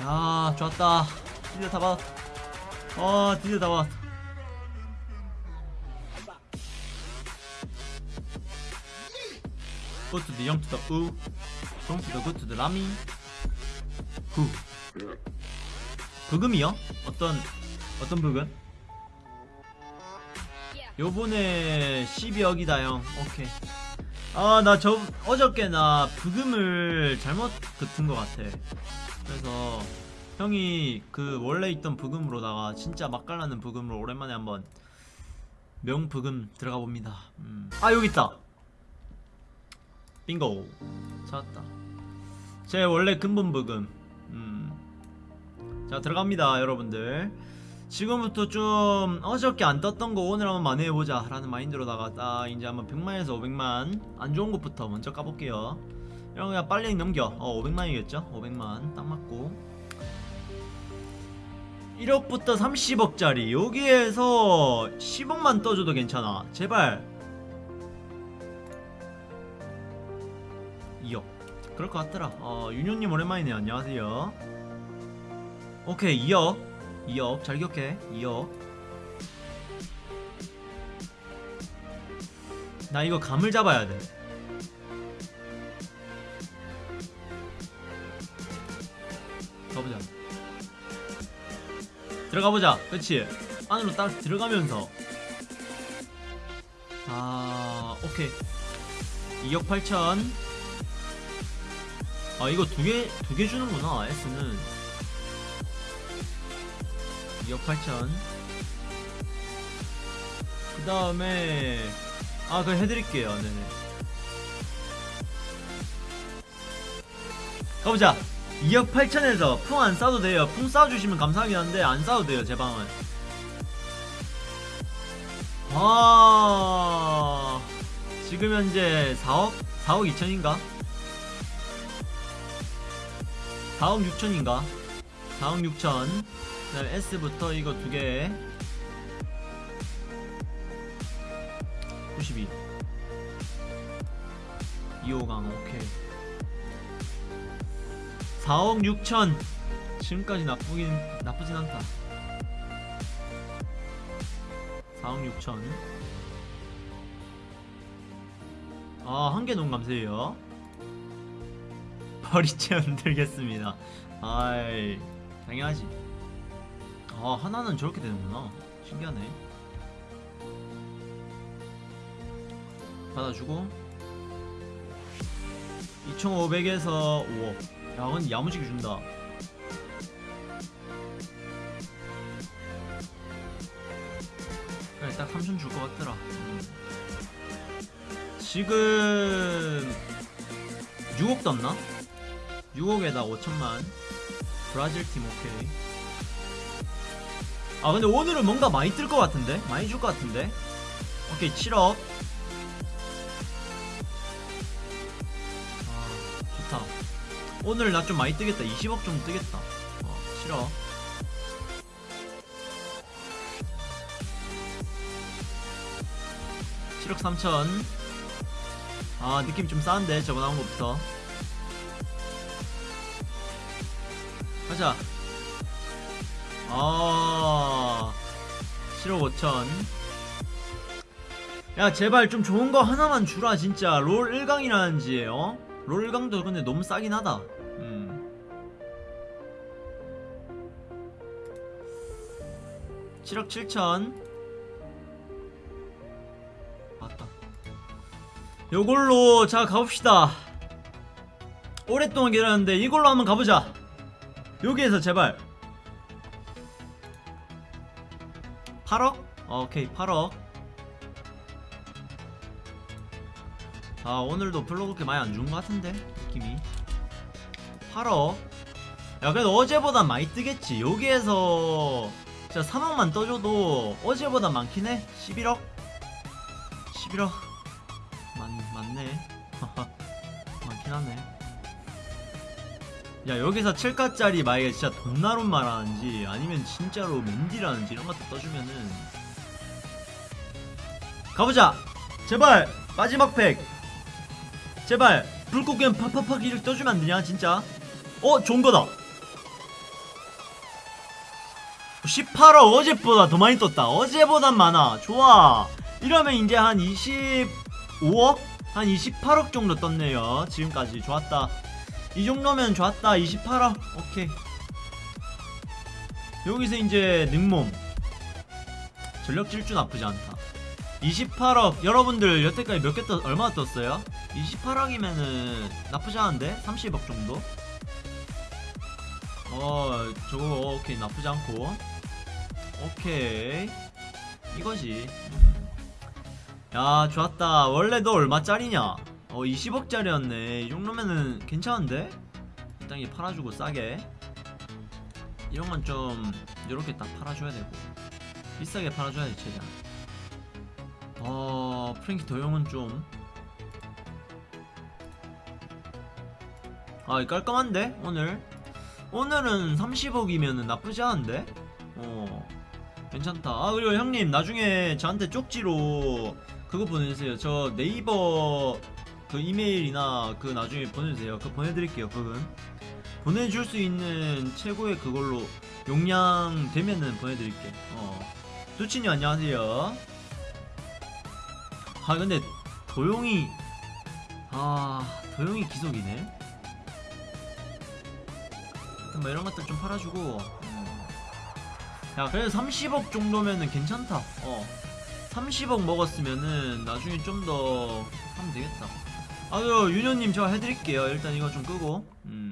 야 좋았다. 드디어 다 받았 어 드디어 다 받았다 Go to the young to the u From to the good to the 라미 후 브금이요? 어떤 어떤 브금? 요번에 12억이다 형. 오케이. 아 나 저 어저께 나 브금을 잘못 듣은 것 같아 그래서 형이 그 원래 있던 브금으로다가 진짜 맛깔나는 브금으로 오랜만에 한번 명브금 들어가 봅니다. 음. 아 여기 있다. 빙고. 찾았다. 제 원래 근본 브금. 음. 자 들어갑니다 여러분들. 지금부터 좀 어저께 안 떴던 거 오늘 한번 만회해보자 라는 마인드로다가 딱 이제 한번 100만에서 500만 안 좋은 것부터 먼저 까볼게요 이런 거 그냥 빨리 넘겨. 어 500만이겠죠? 500만. 딱 맞고. 1억부터 30억짜리. 여기에서 10억만 떠줘도 괜찮아. 제발. 2억. 그럴 것 같더라. 어 윤효님 오랜만이네요. 안녕하세요. 오케이 2억. 2억. 잘 기억해. 2억. 나 이거 감을 잡아야 돼 들어가보자. 그치? 안으로 딱 들어가면서. 아 오케이. 2억 8천. 아 이거 두 개 두 개 주는구나 S는. 2억 8천. 그 다음에 아 그거 해드릴게요. 네네. 가보자 2억 8천에서 풍 안 싸도 돼요 풍 싸주시면 감사하긴 한데 안 싸도 돼요 제 방은 아 지금 현재 4억? 4억 2천인가? 4억 6천인가? 4억 6천 그 다음에 S부터 이거 두개 92 2호강 오케이 4억 6천. 지금까지 나쁘긴 나쁘진 않다. 4억 6천. 아 한 개 농 감사해요. 버리채 흔들겠습니다. 아이 당연하지. 아 하나는 저렇게 되는구나. 신기하네. 받아주고. 2500에서 5억 야 근데 야무지게 준다 그래 딱 3천 줄 것 같더라 음. 지금 6억 떴나? 6억에다 5천만 브라질 팀 오케이 아 근데 오늘은 뭔가 많이 뜰 것 같은데? 많이 줄 것 같은데? 오케이 7억 오늘 나 좀 많이 뜨겠다. 20억 좀 뜨겠다. 어 7억 칠억 3천. 아 느낌 좀 싸한데 저거 나온 것부터. 가자. 아 7억 5천. 야 제발 좀 좋은 거 하나만 주라 진짜. 롤 1강이라는지 어? 롤 1강도 근데 너무 싸긴 하다. 음. 칠억 7천. 맞다. 요걸로 자 가봅시다. 오랫동안 기다렸는데 이걸로 한번 가보자. 여기에서 제발. 8억? 오케이 8억 아 오늘도 별로 그렇게 많이 안준것 같은데 느낌이. 8억 야 그래도 어제보다 많이 뜨겠지. 여기에서 진짜 3억만 떠줘도 어제보다 많긴 해. 11억? 11억? 많, 많네. 많긴 하네. 야 여기서 7가짜리 만약에 진짜 돈나론 말하는지 아니면 진짜로 맨디라는지 이런 것도 떠주면은. 가보자! 제발! 마지막 팩 제발 불꽃겐 파파파기를 떠주면 안되냐 진짜? 어 좋은거다. 18억 어제보다 더 많이 떴다. 어제보단 많아. 좋아. 이러면 이제 한 25억? 한 28억 정도 떴네요. 지금까지 좋았다. 이 정도면 좋았다. 28억 오케이. 여기서 이제 능몸. 전력 질주 나쁘지 않다. 28억 여러분들 여태까지 몇개 떴, 얼마나 떴어요? 28억이면은 나쁘지 않은데? 30억 정도? 어 저거 오케이. 나쁘지 않고. 오케이. 이거지. 야 좋았다. 원래 너 얼마짜리냐? 어 20억짜리였네. 이 정도면은 괜찮은데? 일단 이 팔아주고 싸게. 이런 건 좀 이렇게 딱 팔아줘야 되고. 비싸게 팔아줘야 돼 최대한. 어 프랭키 도용은 좀 아, 깔끔한데? 오늘? 오늘은 30억이면은 나쁘지 않은데? 어 괜찮다. 아 그리고 형님 나중에 저한테 쪽지로 그거 보내주세요. 저 네이버 그 이메일이나 그 나중에 보내주세요. 그거 보내드릴게요 그건 보내줄 수 있는 최고의 그걸로 용량 되면은 보내드릴게 어. 두친이 안녕하세요. 아 근데 도용이 아 도용이 기속이네 하여튼 뭐 이런 것들 좀 팔아주고. 음. 야 그래도 30억 정도면은 괜찮다. 어. 30억 먹었으면은 나중에 좀 더 하면 되겠다. 아유 윤현님 제가 해드릴게요. 일단 이거 좀 끄고. 음